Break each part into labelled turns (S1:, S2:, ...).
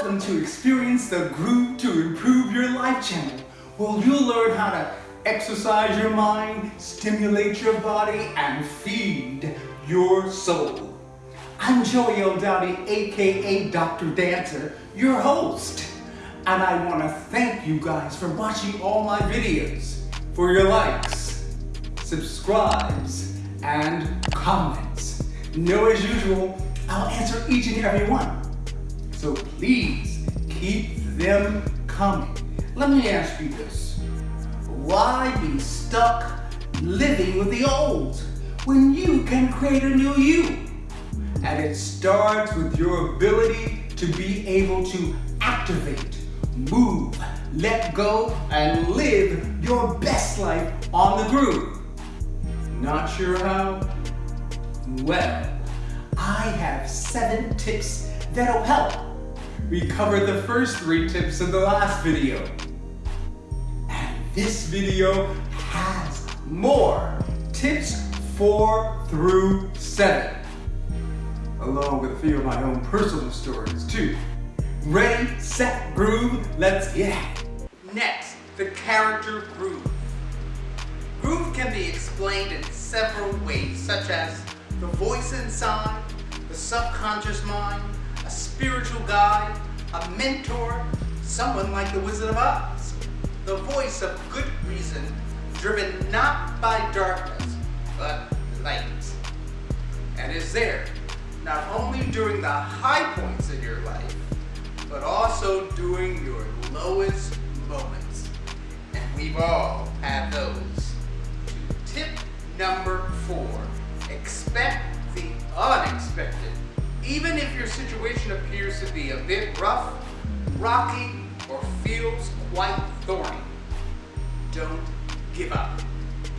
S1: Welcome to Experience the Groove to Improve Your Life channel, where you'll learn how to exercise your mind, stimulate your body, and feed your soul. I'm Joey L. Dowdy, aka Dr. Dancer, your host. And I want to thank you guys for watching all my videos, for your likes, subscribes, and comments. Know as usual, I'll answer each and every one. So please keep them coming. Let me ask you this. Why be stuck living with the old when you can create a new you? And it starts with your ability to be able to activate, move, let go, and live your best life on the groove. Not sure how? Well, I have seven tips that'll help we covered the first three tips in the last video. And this video has more tips four through seven, along with a few of my own personal stories too. Ready, set, groove, let's get it. Next, the character groove. Groove can be explained in several ways, such as the voice inside, the subconscious mind, a spiritual guide, a mentor, someone like the Wizard of Oz. The voice of good reason, driven not by darkness, but light. And is there, not only during the high points in your life, but also during your lowest moments. And we've all had those. Tip number four, Even if your situation appears to be a bit rough, rocky, or feels quite thorny, don't give up.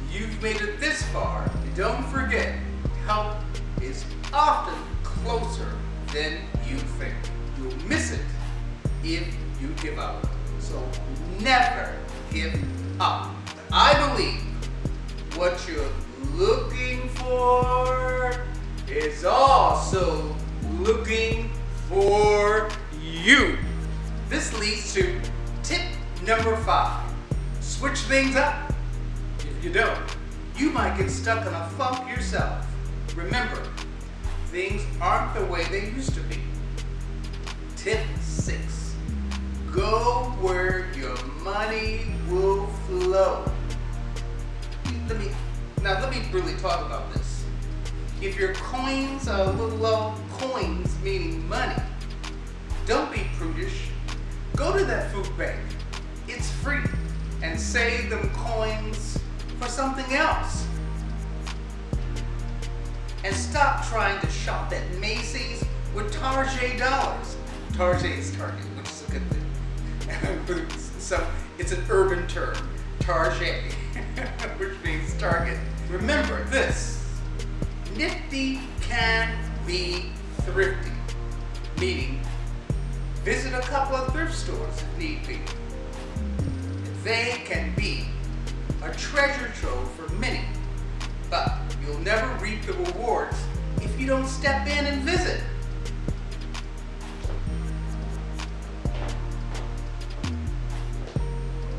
S1: You've made it this far. Don't forget, help is often closer than you think. You'll miss it if you give up. So never give up. I believe what you're looking for is also looking for you. This leads to tip number five. Switch things up. If you don't, you might get stuck in a funk yourself. Remember, things aren't the way they used to be. Tip six, go where your money will flow. Let me, now let me really talk about this. If your coins are a little low, coins meaning money, don't be prudish. Go to that food bank. It's free. And save them coins for something else. And stop trying to shop at Macy's with Target dollars. Target is Target, which is a good thing. so it's an urban term, Target, which means Target. Remember this, Nifty can be thrifty, meaning visit a couple of thrift stores if need be. They can be a treasure trove for many, but you'll never reap the rewards if you don't step in and visit.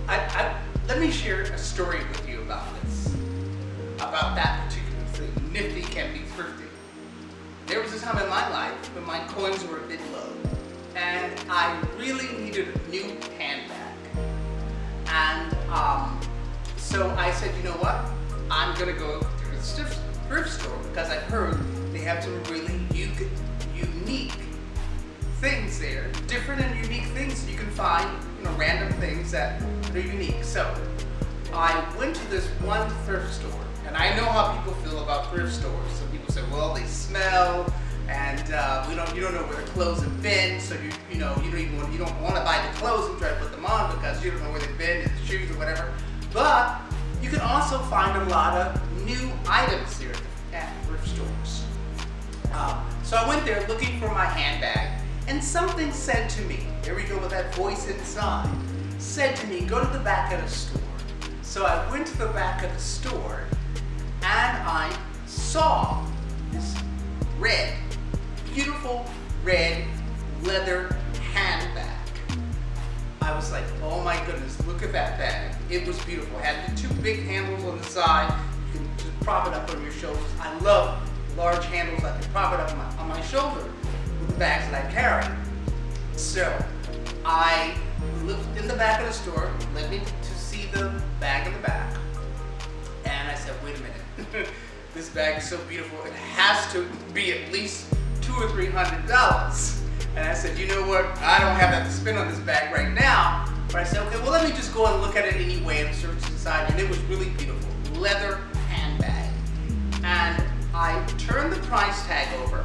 S1: I, I, let me share a story with you about this, about that particular thing. nifty can be thrifty. A time in my life when my coins were a bit low and I really needed a new handbag. And um, so I said, you know what? I'm gonna go to the thrift store because I heard they have some really unique things there, different and unique things you can find, you know, random things that are unique. So I went to this one thrift store and I know how people feel about thrift stores. Some people say, well, they smell, and uh, we don't, you don't know where the clothes have been, so you, you know, you don't even want, you don't want to buy the clothes and try to put them on because you don't know where they've been, the shoes or whatever. But you can also find a lot of new items here at thrift stores. Uh, so I went there looking for my handbag, and something said to me, here we go with that voice inside, said to me, go to the back of the store. So I went to the back of the store and I saw this red, beautiful red leather handbag. I was like, oh my goodness, look at that bag. It was beautiful. It had the two big handles on the side. You can just prop it up on your shoulders. I love large handles. I can prop it up on my, on my shoulder with the bags that I carry. So I looked in the back of the store, led me to see the bag in the back. And I said, wait a minute. this bag is so beautiful. It has to be at least two or three hundred dollars. And I said, you know what? I don't have that to spend on this bag right now. But I said, okay, well, let me just go and look at it anyway and search inside. And it was really beautiful. Leather handbag. And I turned the price tag over.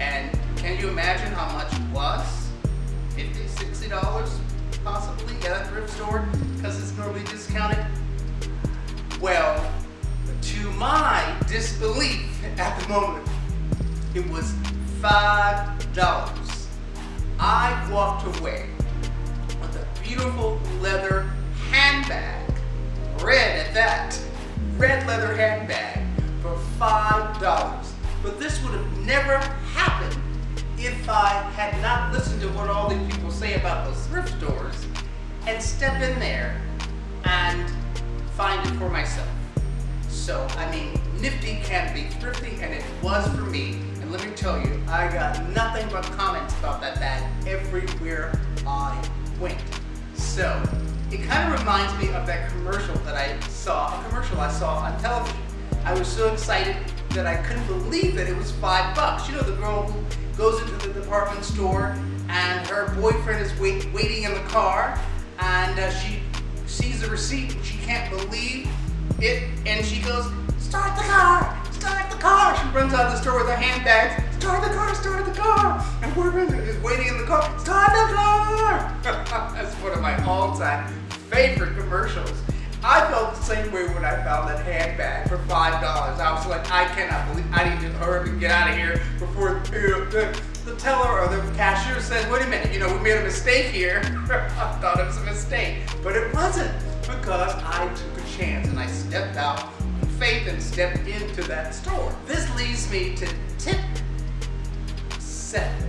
S1: And can you imagine how much it was? 50 $60 possibly at a thrift store because it's normally discounted. Well, to my disbelief at the moment, it was $5. I walked away with a beautiful leather handbag, red at that, red leather handbag for $5. But this would have never happened if I had not listened to what all these people say about those thrift stores and step in there and find it for myself. So, I mean, nifty can be thrifty, and it was for me. Let me tell you, I got nothing but comments about that bag everywhere I went. So, it kind of reminds me of that commercial that I saw, a commercial I saw on television. I was so excited that I couldn't believe that it was five bucks. You know, the girl who goes into the department store and her boyfriend is wait, waiting in the car and uh, she sees the receipt and she can't believe it and she goes, start the car, car. She runs out of the store with her handbags, start the car, start the car. And boyfriend is waiting in the car, start the car. That's one of my all-time favorite commercials. I felt the same way when I found that handbag for five dollars. I was like, I cannot believe I need to hurry and get out of here before the, the teller or the cashier says, wait a minute, you know, we made a mistake here. I thought it was a mistake, but it wasn't because I took a chance and I stepped out faith and stepped into that store. This leads me to tip seven.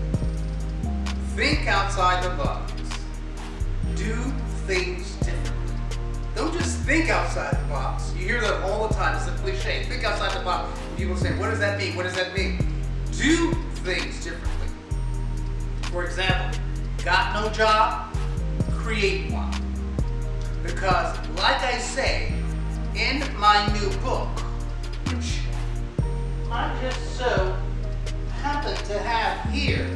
S1: Think outside the box. Do things differently. Don't just think outside the box. You hear that all the time. It's a cliche. Think outside the box. People say, what does that mean? What does that mean? Do things differently. For example, got no job? Create one. Because like I say, in my new book, which I just so happen to have here.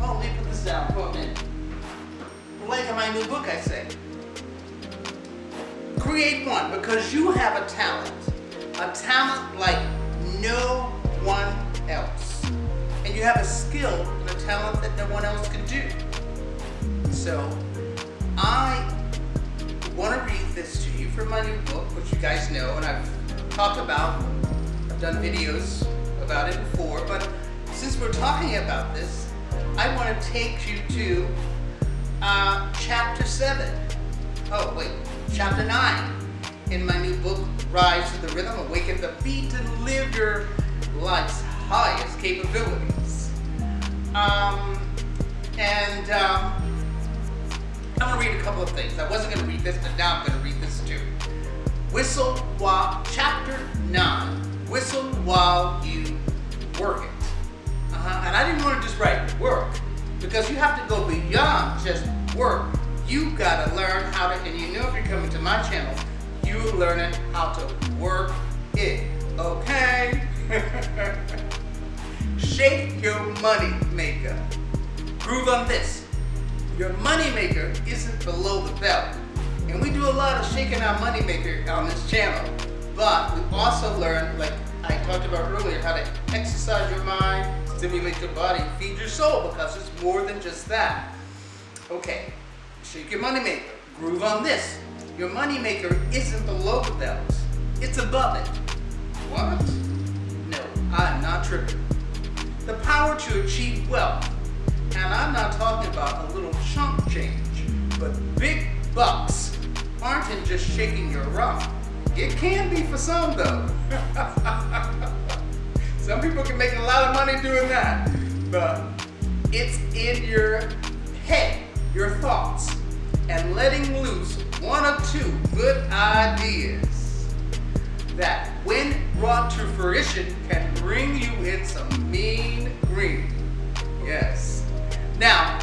S1: Oh, let me put this down for a minute. Like in my new book, I say, create one because you have a talent. A talent like no one else. And you have a skill and a talent that no one else can do. So, I want to read this my new book, which you guys know, and I've talked about, I've done videos about it before, but since we're talking about this, I want to take you to uh, chapter 7. Oh, wait, chapter 9 in my new book, Rise to the Rhythm, Awaken the Beat, and Live Your Life's Highest Capabilities. Um, and um, I'm to read a couple of things. I wasn't to read this, but now I'm to read this too. Whistle while, chapter 9, whistle while you work it. Uh-huh. And I didn't want to just write work, because you have to go beyond just work. You got to learn how to, and you know if you're coming to my channel, you're learning how to work it, okay? Shake your money maker. Groove on this. Your money maker isn't below the belt. And we do a lot of shaking our money maker on this channel. But we also learn, like I talked about earlier, how to exercise your mind, stimulate your body, feed your soul, because it's more than just that. Okay, shake your money maker. Groove on this. Your money maker isn't below the belt. It's above it. What? No, I'm not tripping. The power to achieve wealth. And I'm not talking about a little chunk change, but big bucks aren't in just shaking your rump. It can be for some though. some people can make a lot of money doing that, but it's in your head, your thoughts. and letting loose one or two good ideas that when brought to fruition can bring you in some mean green. Yes. Now,